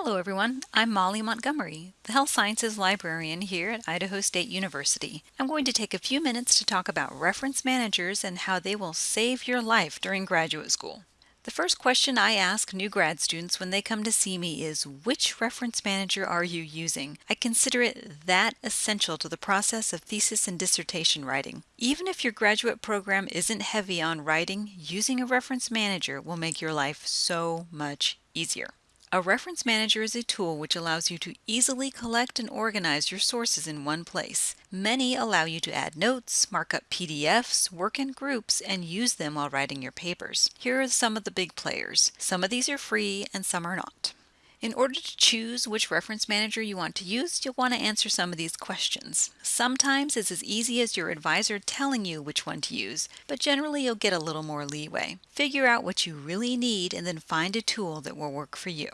Hello everyone, I'm Molly Montgomery, the Health Sciences Librarian here at Idaho State University. I'm going to take a few minutes to talk about reference managers and how they will save your life during graduate school. The first question I ask new grad students when they come to see me is which reference manager are you using? I consider it that essential to the process of thesis and dissertation writing. Even if your graduate program isn't heavy on writing, using a reference manager will make your life so much easier. A reference manager is a tool which allows you to easily collect and organize your sources in one place. Many allow you to add notes, mark up PDFs, work in groups, and use them while writing your papers. Here are some of the big players. Some of these are free and some are not. In order to choose which reference manager you want to use, you'll want to answer some of these questions. Sometimes it's as easy as your advisor telling you which one to use, but generally you'll get a little more leeway. Figure out what you really need and then find a tool that will work for you.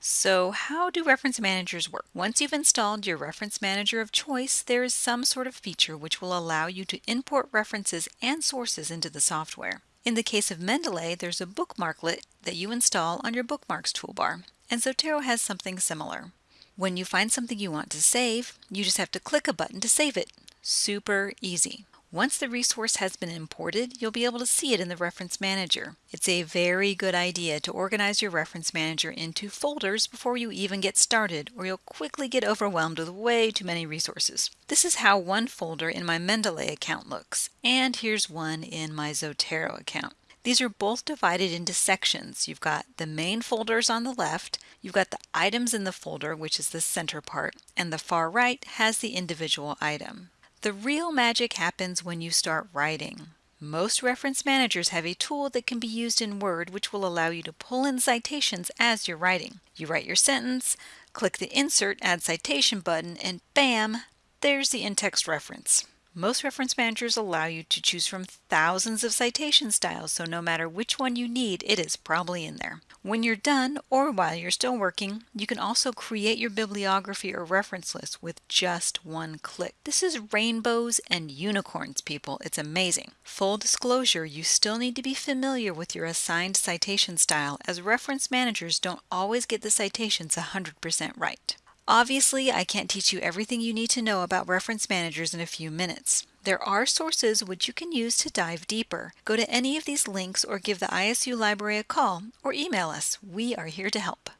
So how do reference managers work? Once you've installed your reference manager of choice, there is some sort of feature which will allow you to import references and sources into the software. In the case of Mendeley, there's a bookmarklet that you install on your bookmarks toolbar, and Zotero has something similar. When you find something you want to save, you just have to click a button to save it. Super easy. Once the resource has been imported, you'll be able to see it in the Reference Manager. It's a very good idea to organize your Reference Manager into folders before you even get started, or you'll quickly get overwhelmed with way too many resources. This is how one folder in my Mendeley account looks, and here's one in my Zotero account. These are both divided into sections. You've got the main folders on the left, you've got the items in the folder, which is the center part, and the far right has the individual item. The real magic happens when you start writing. Most reference managers have a tool that can be used in Word which will allow you to pull in citations as you're writing. You write your sentence, click the Insert Add Citation button, and bam, there's the in-text reference. Most reference managers allow you to choose from thousands of citation styles, so no matter which one you need, it is probably in there. When you're done, or while you're still working, you can also create your bibliography or reference list with just one click. This is rainbows and unicorns, people. It's amazing. Full disclosure, you still need to be familiar with your assigned citation style, as reference managers don't always get the citations 100% right. Obviously, I can't teach you everything you need to know about reference managers in a few minutes. There are sources which you can use to dive deeper. Go to any of these links or give the ISU library a call or email us. We are here to help.